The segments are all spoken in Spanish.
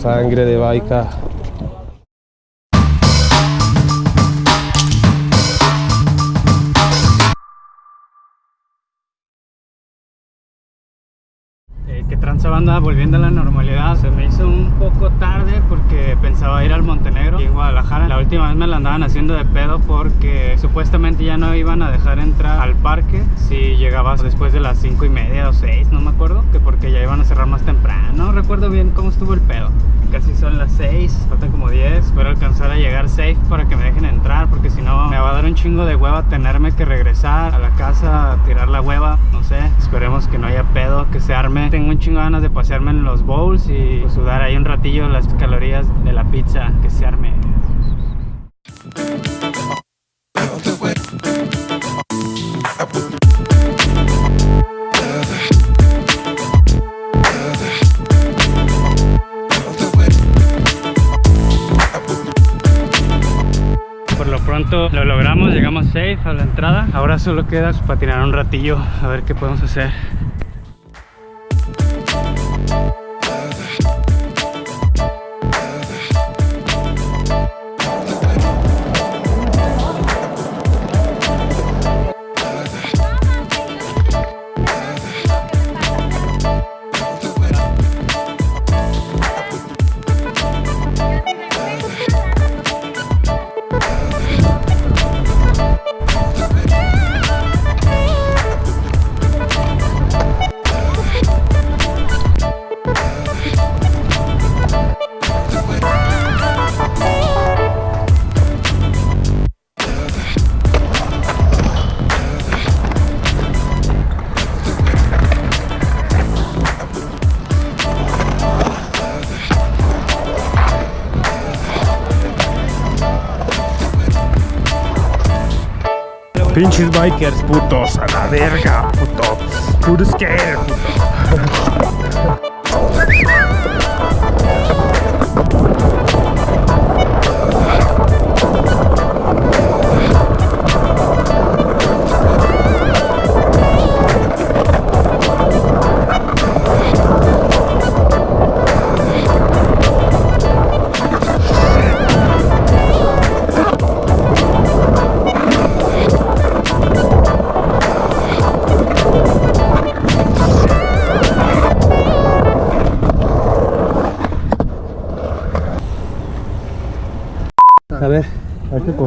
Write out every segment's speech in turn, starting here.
Sangre de Baica. Eh, que tranza banda volviendo a la normalidad se me hizo un poco tarde Y en Guadalajara. La última vez me la andaban haciendo de pedo porque supuestamente ya no iban a dejar entrar al parque si llegabas después de las 5 y media o 6 no me acuerdo que porque ya iban a cerrar más temprano. No recuerdo bien cómo estuvo el pedo. Casi son las 6 faltan como 10 espero alcanzar a llegar safe para que me chingo de hueva tenerme que regresar a la casa a tirar la hueva no sé esperemos que no haya pedo que se arme tengo un chingo de ganas de pasearme en los bowls y pues, sudar ahí un ratillo las calorías de la pizza que se arme. Safe a la entrada. Ahora solo queda patinar un ratillo a ver qué podemos hacer. Pinches bikers, putos, a la verga, puto. Puro scare, puto.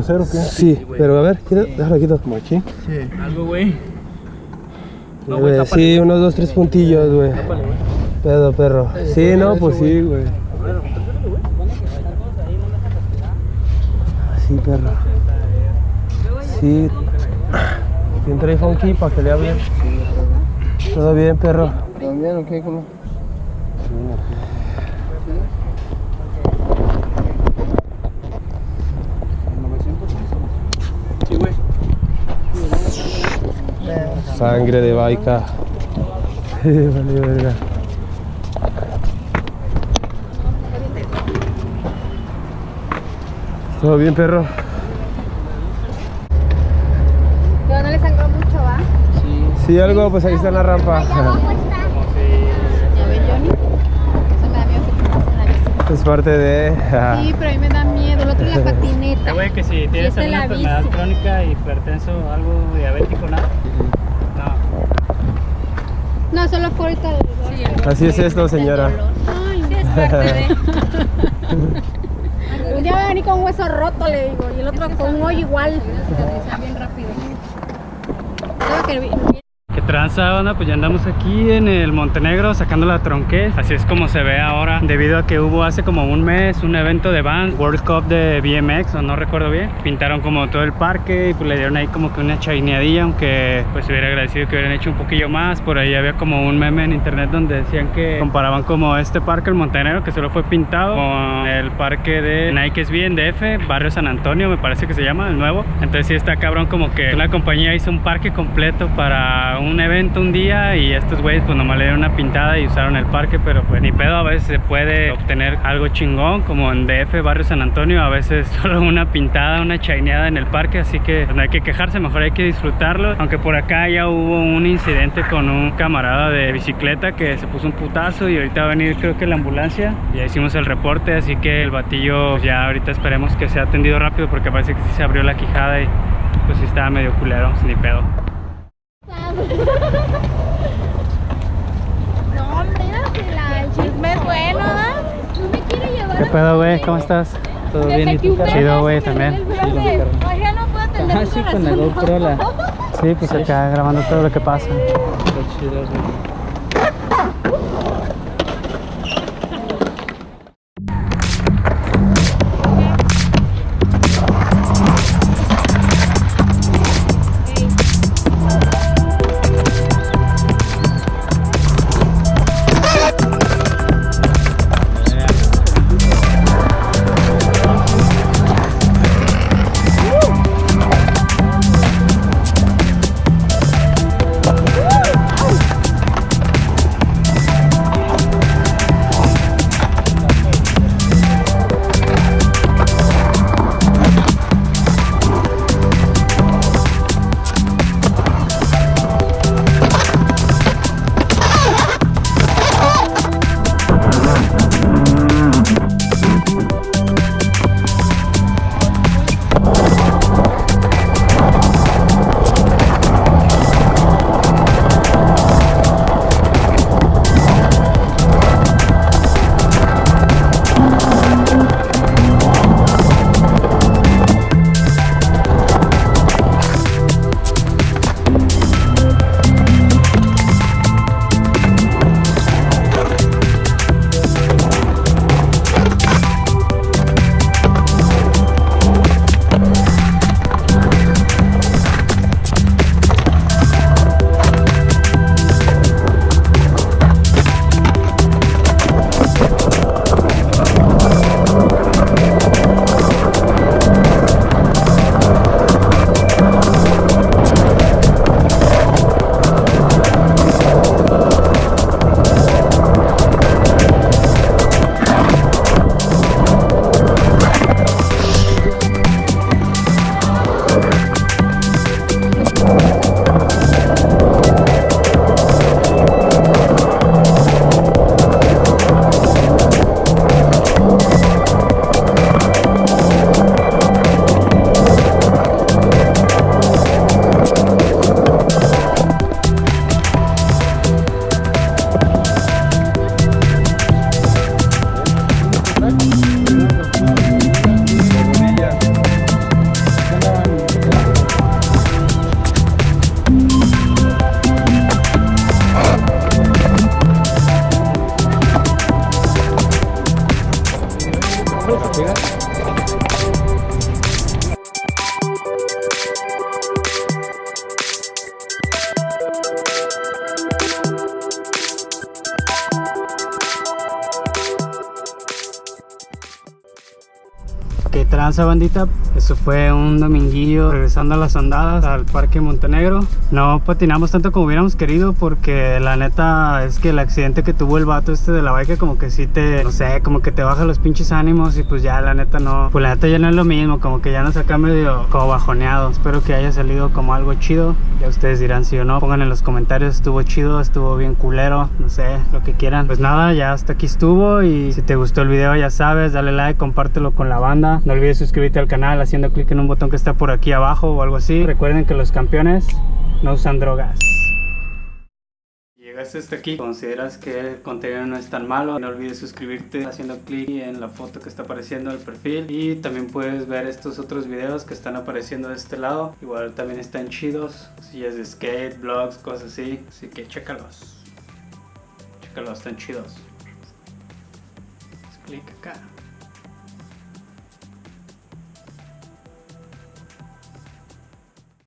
¿Hay que coser o qué? sí, pero a ver, quita- déjalo quito. Como aquí. Algo, güey. Eh, sí, unos dos, tres puntillos, güey. Pedo, perro. Sí, no, pues sí, güey. Sí, perro. Sí. ¿Quién trae funky para que lea bien? Todo bien, perro. ¿También o qué? ¿Cómo? Sangre de Baica. vale, verga. ¿Todo bien, perro? Pero no le sangró mucho, ¿va? Sí, algo, pues ahí está en la rampa. Ya ve, Johnny. Eso me da miedo que te pase en la bici. Es parte de... Sí, pero a mí me da miedo. El otro es la patineta. Güey, que si tienes alguna enfermedad crónica, hipertenso, algo diabético, nada. No. Solo ahorita el dolor. Así es esto, señora. Ay, suerte, Un día va a venir con un hueso roto, le digo, y el otro con un hoyo igual. bien rápido. Creo que vi- ¿Qué tranza, banda? Pues ya andamos aquí en el Montenegro sacando la tronquez. Así es como se ve ahora, debido a que hubo hace como un mes un evento de band, World Cup de BMX, o no recuerdo bien. Pintaron como todo el parque y pues le dieron ahí como que una chaineadilla, aunque pues hubiera agradecido que hubieran hecho un poquillo más. Por ahí había como un meme en internet donde decían que comparaban como este parque, el Montenegro, que solo fue pintado, con el parque de Nike SB en DF, Barrio San Antonio, me parece que se llama, el nuevo. Entonces sí está cabrón como que una compañía hizo un parque completo para un un evento un día y estos güeyes pues nomás le dieron una pintada y usaron el parque, pero pues ni pedo, a veces se puede obtener algo chingón, como en DF, Barrio San Antonio, a veces solo una pintada, una chaineada en el parque, así que pues, no hay que quejarse, mejor hay que disfrutarlo, aunque por acá ya hubo un incidente con un camarada de bicicleta que se puso un putazo y ahorita va a venir creo que la ambulancia, ya hicimos el reporte, así que el batillo pues, ya ahorita esperemos que sea atendido rápido porque parece que sí se abrió la quijada y pues sí estaba medio culero, ni pedo. No, hombre, la el chisme es bueno, ¿verdad? No me quiere llevar ¿Qué pedo, güey? ¿Cómo estás? Todo bien, ¿y tú? Chido, güey, también. Oye, no puedo atender Ajá, tu sí, con la. GoPro la... Sí, pues acá grabando todo lo que pasa. Está chido, güey. Tranza bandita? Eso fue un dominguillo regresando a las andadas al Parque Montenegro. No patinamos tanto como hubiéramos querido porque la neta es que el accidente que tuvo el vato este de la bike como que sí te, no sé, como que te baja los pinches ánimos y pues ya la neta no, pues la neta ya no es lo mismo, como que ya nos saca medio como bajoneado. Espero que haya salido como algo chido. Ya ustedes dirán si o no. Pongan en los comentarios, estuvo chido, estuvo bien culero, no sé, lo que quieran. Pues nada, ya hasta aquí estuvo y si te gustó el video ya sabes, dale like, compártelo con la banda. No olvides suscribirte al canal haciendo clic en un botón que está por aquí abajo o algo así. Recuerden que los campeones no usan drogas. Llegaste hasta aquí, consideras que el contenido no es tan malo, no olvides suscribirte haciendo clic en la foto que está apareciendo en el perfil y también puedes ver estos otros videos que están apareciendo de este lado, igual también están chidos, sillas de skate, vlogs, cosas así, así que chécalos, chécalos, están chidos. Haz clic acá.